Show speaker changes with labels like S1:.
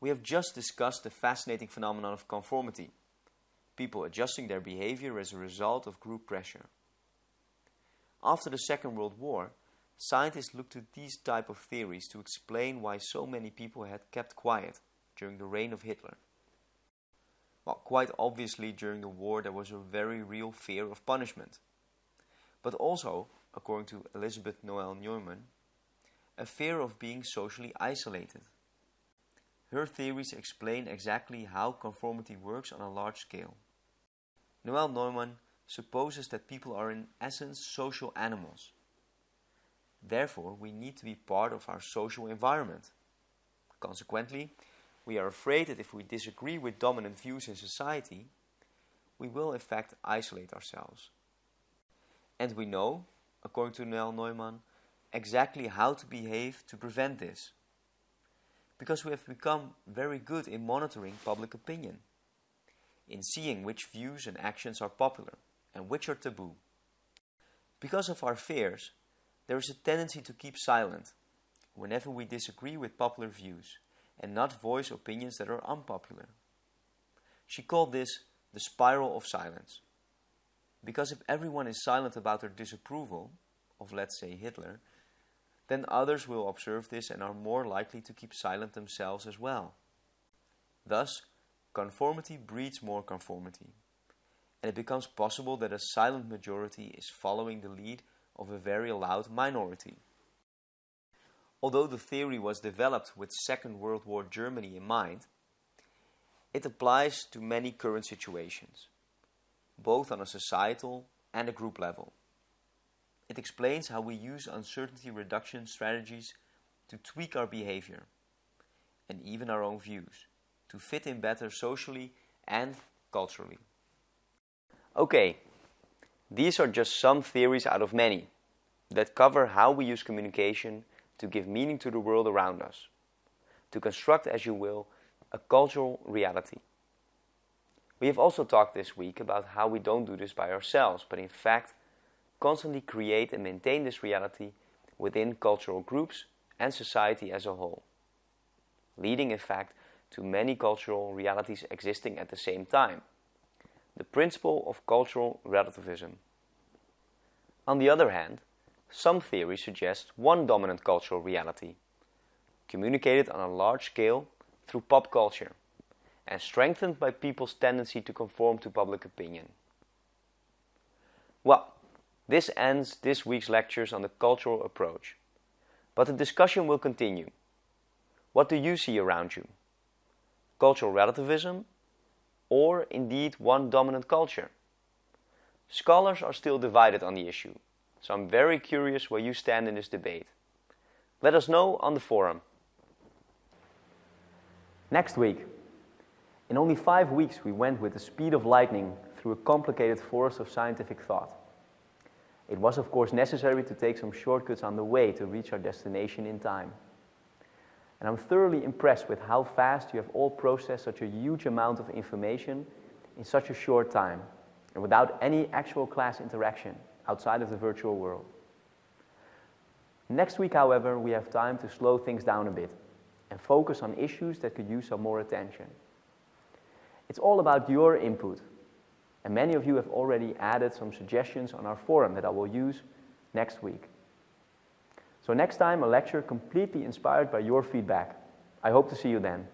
S1: We have just discussed the fascinating phenomenon of conformity, people adjusting their behavior as a result of group pressure. After the Second World War, scientists looked to these type of theories to explain why so many people had kept quiet during the reign of Hitler. Well, quite obviously during the war there was a very real fear of punishment. But also, according to Elisabeth Noelle-Neumann, a fear of being socially isolated. Her theories explain exactly how conformity works on a large scale. Noelle-Neumann supposes that people are in essence social animals. Therefore, we need to be part of our social environment. Consequently, we are afraid that if we disagree with dominant views in society, we will in fact isolate ourselves. And we know, according to Noelle-Neumann, exactly how to behave to prevent this. Because we have become very good in monitoring public opinion, in seeing which views and actions are popular and which are taboo. Because of our fears, there is a tendency to keep silent whenever we disagree with popular views and not voice opinions that are unpopular. She called this the spiral of silence. Because if everyone is silent about their disapproval of, let's say, Hitler, then others will observe this and are more likely to keep silent themselves as well. Thus, conformity breeds more conformity, and it becomes possible that a silent majority is following the lead of a very loud minority. Although the theory was developed with Second World War Germany in mind, it applies to many current situations, both on a societal and a group level. It explains how we use uncertainty reduction strategies to tweak our behavior and even our own views to fit in better socially and culturally. Okay, these are just some theories out of many that cover how we use communication to give meaning to the world around us, to construct, as you will, a cultural reality. We have also talked this week about how we don't do this by ourselves, but in fact constantly create and maintain this reality within cultural groups and society as a whole, leading in fact to many cultural realities existing at the same time. The principle of cultural relativism. On the other hand, some theories suggest one dominant cultural reality, communicated on a large scale through pop culture, and strengthened by people's tendency to conform to public opinion. Well, this ends this week's lectures on the cultural approach. But the discussion will continue. What do you see around you? Cultural relativism or indeed one dominant culture? Scholars are still divided on the issue, so I'm very curious where you stand in this debate. Let us know on the forum. Next week. In only five weeks we went with the speed of lightning through a complicated forest of scientific thought. It was of course necessary to take some shortcuts on the way to reach our destination in time. And I'm thoroughly impressed with how fast you have all processed such a huge amount of information in such a short time and without any actual class interaction outside of the virtual world. Next week, however, we have time to slow things down a bit and focus on issues that could use some more attention. It's all about your input and many of you have already added some suggestions on our forum that I will use next week. So next time, a lecture completely inspired by your feedback. I hope to see you then.